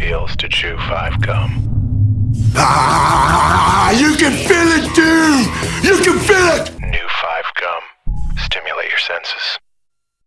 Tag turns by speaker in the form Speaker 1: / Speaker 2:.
Speaker 1: feels to chew five gum.
Speaker 2: Ah, you can feel it, dude! You can feel it! New five gum. Stimulate your senses.